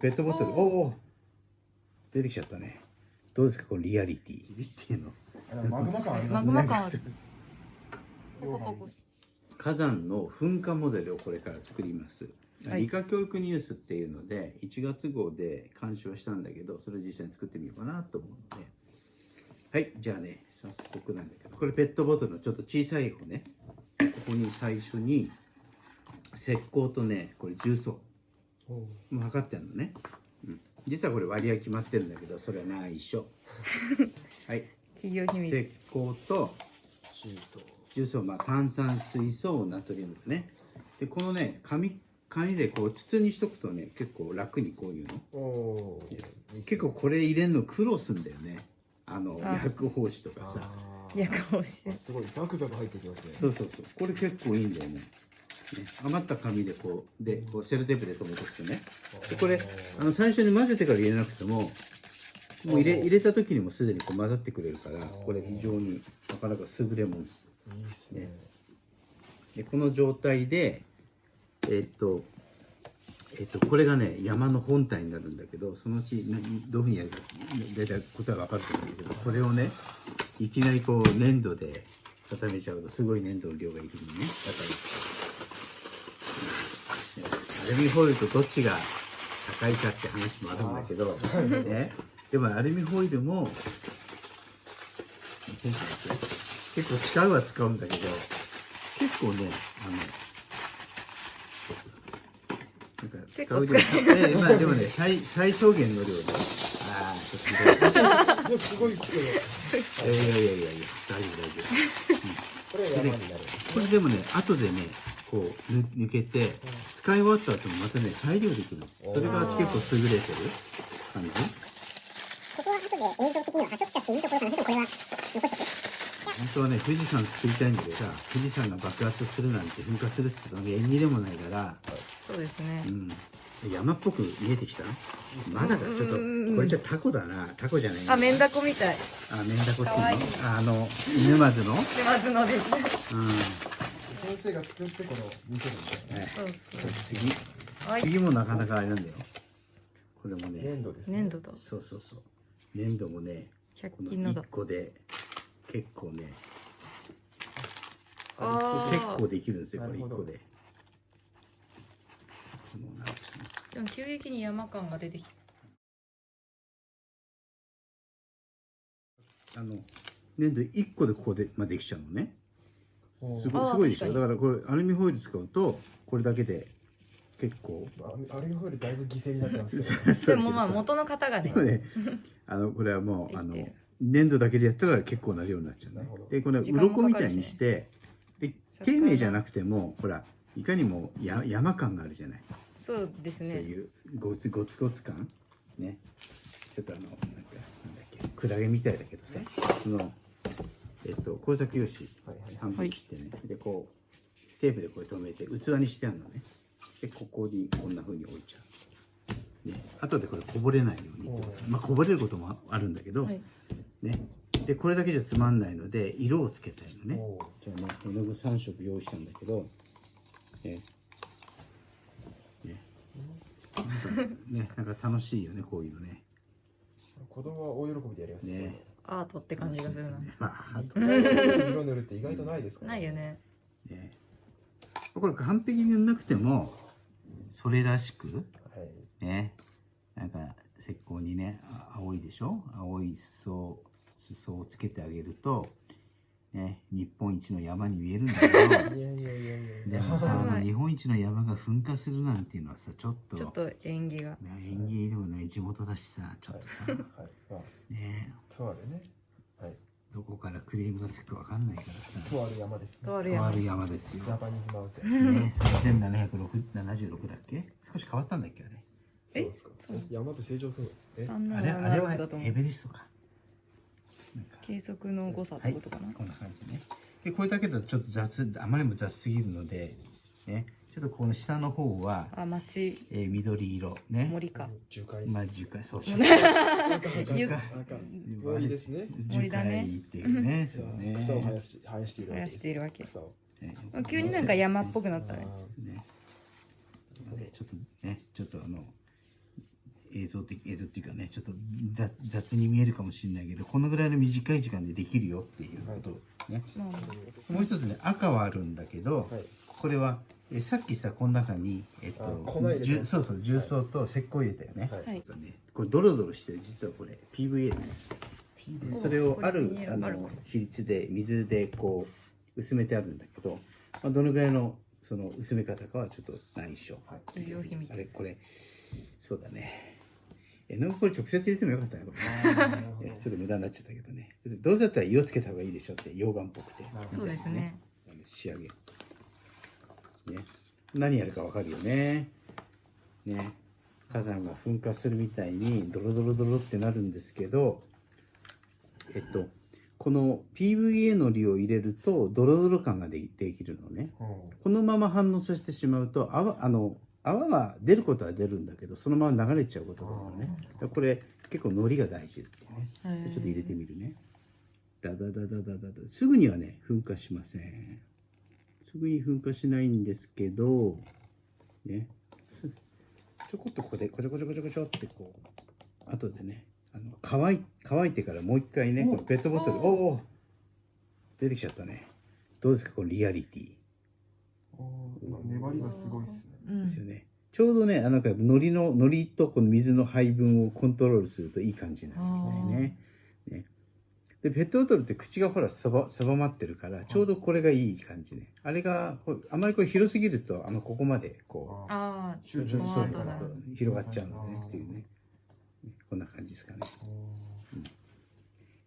ペットボトル。おお出てきちゃったね。どうですかこのリアリティ。リティの？マグマ感ありまマすね。グマ感ある。ポコポコ火山の噴火モデルをこれから作ります、はい。理科教育ニュースっていうので1月号で監修はしたんだけどそれを実際に作ってみようかなと思うので。はいじゃあね早速なんだけど。これペットボトルのちょっと小さい方ね。ここに最初に石膏とねこれ重曹もう測ってあるのね、うん、実はこれ割合決まってるんだけどそれは内緒 はい。企業秘密。石膏とシーソー重曹、まあ、炭酸水素ナトリウムだね。でこのね紙紙でこう筒にしとくとね結構楽にこういうの。結構これ入れるの苦労すんだよね。あのあ。薬包紙とかさ。薬をしてあすごい。ザクザク入ってきますね。そうそうそう。これ結構いいんだよねね余った紙でこうでこうセルテープで留めとくとね。でこれあの最初に混ぜてから入れなくてももう入れ入れた時にもすでにこう混ざってくれるからこれ非常になかなか優れもんです。いいっすね。でこの状態でえっとえっとこれがね山の本体になるんだけどそのうちなどういうふうにやるか大体答えは分かると思うんだけどこれをねいきなりこう粘土で固めちゃうとすごい粘土の量がいるのね。だから、うんアルミホイルとどっちが高いかって話もあるんだけど、ね、でもアルミホイルも結構使うは使うんだけど結構ねあのなんか使う量ええまあでもね最最小限の量でああちょっとすごいっすけどいやいやいやいやいや大丈夫大丈これ山になる。夫これでもね後でねこうぬ抜けて使い終わった後もまたね再利用できる。のそれが結構優れてる感じ。ここは後で映像的には端折っちゃっていいところなんだけど、これは残して。本当はね富士山作りたいんだけどさ富士山が爆発するなんて噴火するって言ったら縁起でもないから。そうですね。うん。山っぽく見えてきた？まだかちょっとこれじゃタコだな。タコじゃないなあメンダコみたい。あメンダコっていうの？あの沼津の？島津のですうん先生が作ってこの見せるんですよね。次はい。次もなかなかあれなんだよ。これもね。粘土ですね粘土だ。そうそうそう。粘土もね100この均のだ1個で結構ねあ結あ構できるんですよこれ1なるほど。個でもうなんかねでも急激に山感が出てきた。あの粘土1個でここで、まあ、できちゃうのねすごいすごいでしょ？だからこれアルミホイル使うとこれだけで結構。あアルミホイルだいぶ犠牲になってますけど。でもまあ元の方がね。でもねあのこれはもうあの粘土だけでやったら結構な量になっちゃうね。でこれ鱗みたいかかるしね。にしてで丁寧じゃなくてもほらいかにもや山感があるじゃない、そうですそうねいうゴツゴツゴツ感。ね。ちょっとあのなんかなんだっけクラゲみたいだけどさ。そのえっと工作用紙半分切ってね、でこうテープでこれ留めて器にしてあるのね。でここにこんな風に置いちゃう、ね、後でこれこぼれないようにってこと。まあこぼれることもあるんだけど、はい。ね。でこれだけじゃつまんないので色をつけたいのね。じゃあね絵の具3色用意したんだけどね。ね。なんかねなんか楽しいよねこういうのね。子供は大喜びでやりますねアートって感じがするな。まああと色塗るって意外とないですからないよね。ね。これ完璧に塗んなくてもそれらしくはい。ね。なんか石膏にねあ青いでしょ？青い裾裾をつけてあげるとね日本一の山に見えるんだけど でもさ あはいの日本一の山が噴火するなんていうのはさちょっとちょっと縁起が。ね縁起でもない地元だしさちょっとさ、はいまあね。とあるね。はい。どこからクレームがつくかわかんないからさ。とある山ですね。とある山とある山です。よジャパニーズマウンテンね3776だっけ？少し変わったんだっけあれ。え？そうですか。そう山って成長するのえあれ？あれはエベレストか計測の誤差ってことかな、こんな感じね。でこれだけだとちょっと雑あまりにも雑すぎるのでね。ちょっとこの下の方は、あ町えー緑色ね。森か。樹海。まあ樹海。そう。そう赤赤ゆ赤森ですね。樹森だね。海っていうね。そうね。草を生やし生やしているわけ生やですしているわけ。草を。ね。急になんか山っぽくなったね。あね。ちょっとねちょっとあの映像的映像っていうかねちょっと雑雑に見えるかもしれないけどこのぐらいの短い時間でできるよっていうことね、まあもう一つね赤はあるんだけど、はい。これはえさっきさこの中に、えっとそうそう重曹と石膏入れたよね、はい。これドロドロしてる実はこれ。PVA ですそれをあるあの比率で水でこう薄めてあるんだけど、まあ、どのぐらいのその薄め方かはちょっと内緒、企業秘密。あれこれそうだね絵の具これ直接入れてもよかったねこれね。えちょっと無駄になっちゃったけどね。どうせだったら色つけた方がいいでしょって溶岩っぽくて。そうですね。仕上げ。ね。何やるかわかるよね。ね。火山が噴火するみたいにドロドロドロってなるんですけどえっとこの PVA のりを入れるとドロドロ感がでできるのね。このまま反応させてしまうと泡あの泡は出ることは出るんだけどそのまま流れちゃうことがあるのねこれ結構のりが大事ってねちょっと入れてみるね。ダダダダダダダ。すぐにはね、噴火しません。すぐに噴火しないんですけど、ね。すちょこっとここで、こちょこちょこちょこちょってこう、後でね、あの乾い乾いてからもう一回ね、このペットボトル、おおお出てきちゃったね。どうですか、このリアリティ。粘りがすごいっすねうんですよね。ちょうどね、あのなんか海苔の、海苔とこの水の配分をコントロールするといい感じになるみたいね。ねで、ペットボトルって口がほら、そば、そばまってるから、ちょうどこれがいい感じね。あれが、あまりこれ広すぎると、あの、ここまで、こあう、集中そうそうそうだそう広がっちゃうのねっていうね。こんな感じですかね。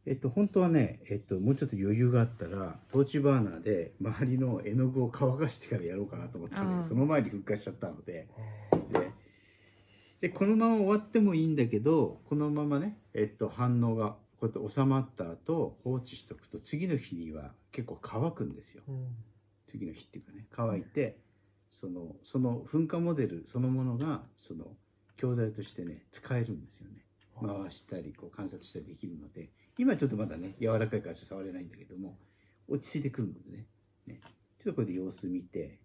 えっと、本当はね、えっと、もうちょっと余裕があったら、トーチバーナーで周りの絵の具を乾かしてからやろうかなと思ったんだけあーど、その前に噴火しちゃったので、ででこのまま終わってもいいんだけどこのままね、えっと、反応がこうやって収まった後放置しとくと次の日には結構乾くんですよ。次の日っていうかね乾いてそのその噴火モデルそのものがその教材としてね使えるんですよね回したりこう観察したりできるので今ちょっとまだね柔らかいから触れないんだけども落ち着いてくるのでね。ね。ちょっとこれで様子見て、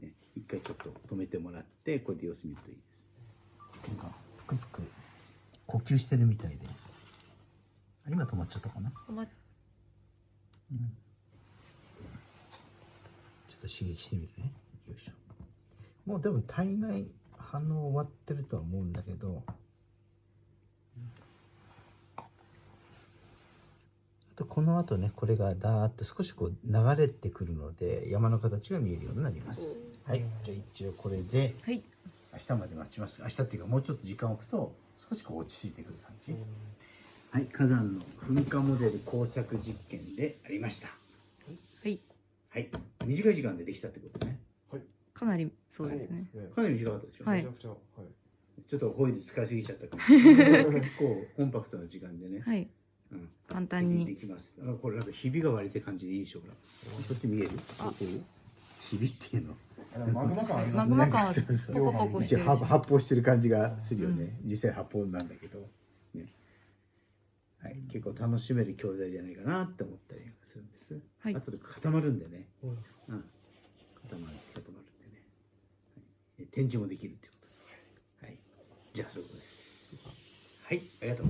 ね、一回ちょっと止めてもらってこれで様子見るといいです。なんかぷくぷく呼吸してるみたいで。あ今止まっちゃったかな？あまちょっと刺激してみるね。よいしょ。もうでも大概反応終わってるとは思うんだけどとこの後ねこれがダーッと少しこう流れてくるので山の形が見えるようになります。はい。じゃあ一応これではい。明日まで待ちます。明日っていうかもうちょっと時間を置くと少しこう落ち着いてくる感じ、はい。火山の噴火モデル工作実験でありました。はい。はい。短い時間でできたってことね。かなりそうですね。かなり短かったでしょ、はい。めちゃくちゃはい。ちょっとホイール使いすぎちゃったかもしれない結構コンパクトな時間でね、はい。うん、簡単に。できます。あこれなんかひびが割れてる感じでいいでしょうか。そっち見える？あ。ひびっていうの？マグマ感ありますマグマ感あコポコ発発泡し。てる感じがするよね、実際発泡なんだけど、ね。はい、結構楽しめる教材じゃないかなって思ったりするんです、はい。あとで固まるんでね、うん。うん、固まる固まる。んでね、はい、展示もできるってことで、はい、じゃあそうです。はい。ありがとう